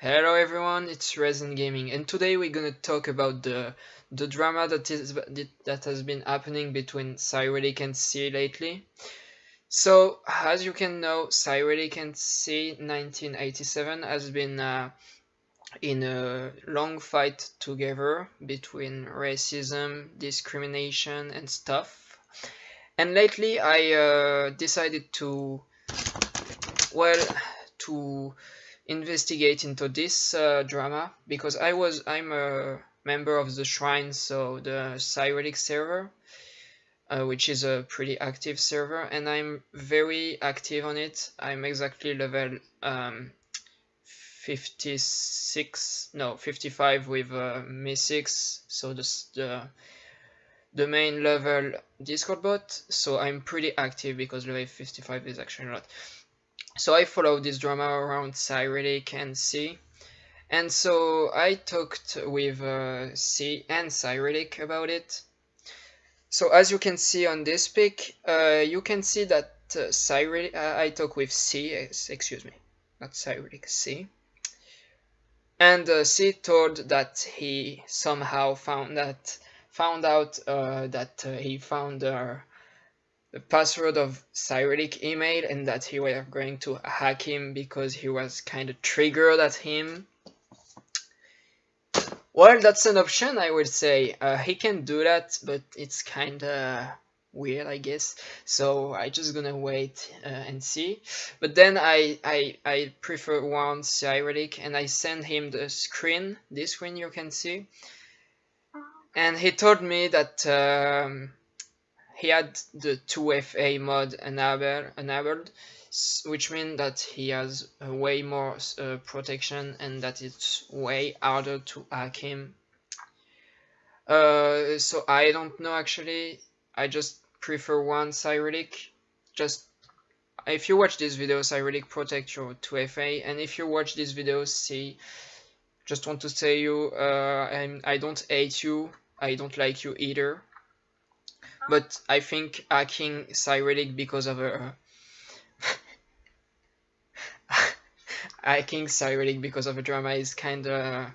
Hello everyone, it's Resin Gaming, and today we're gonna talk about the the drama that is that has been happening between Cyrillic and C lately. So, as you can know, Cyrillic and C 1987 has been uh, in a long fight together between racism, discrimination, and stuff. And lately, I uh, decided to well to investigate into this uh, drama because I was I'm a member of the Shrine, so the Cyrillic server, uh, which is a pretty active server, and I'm very active on it. I'm exactly level um, 56, no 55 with uh, MEE6, so the the the main level Discord bot. So I'm pretty active because level 55 is actually a lot. So I followed this drama around Cyrillic and C. And so I talked with uh, C and Cyrillic about it. So as you can see on this pic, uh, you can see that uh, Cyrillic, uh, I talk with C, excuse me, not Cyrillic, C. And uh, C told that he somehow found that found out uh, that uh, he found uh, the password of Cyrillic email and that he were going to hack him because he was kind of triggered at him. Well, that's an option, I would say. Uh, he can do that, but it's kind of weird, I guess. So I just gonna wait uh, and see. But then I, I, I prefer one Cyrillic and I send him the screen, this screen you can see. And he told me that um, he had the 2FA mod enabled, which means that he has way more uh, protection and that it's way harder to hack him. Uh, so I don't know actually, I just prefer one Cyrillic. Just if you watch this video, Cyrillic protect your 2FA, and if you watch this video, see, just want to say you, uh, I'm, I don't hate you, I don't like you either but I think hacking Cyrillic because of uh, a hacking Cyrillic because of a drama is kinda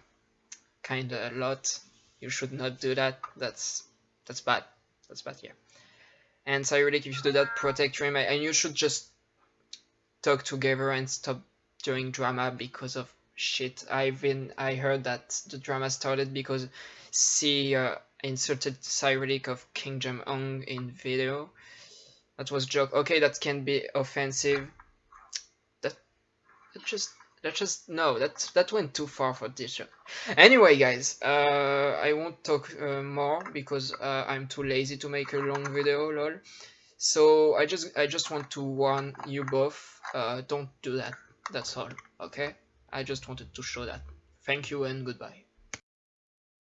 kinda a lot. You should not do that. That's that's bad. That's bad, yeah. And Cyrillic, if you do that, protect your and you should just talk together and stop doing drama because of shit. I've been I heard that the drama started because C uh, inserted Cyrillic of Kim Jong Un in video. That was joke. Okay, that can be offensive. That, that just that just no that that went too far for this show. Anyway, guys, uh, I won't talk uh, more because uh, I'm too lazy to make a long video. Lol. So I just I just want to warn you both. Uh, don't do that. That's all. Okay. I just wanted to show that. Thank you and goodbye.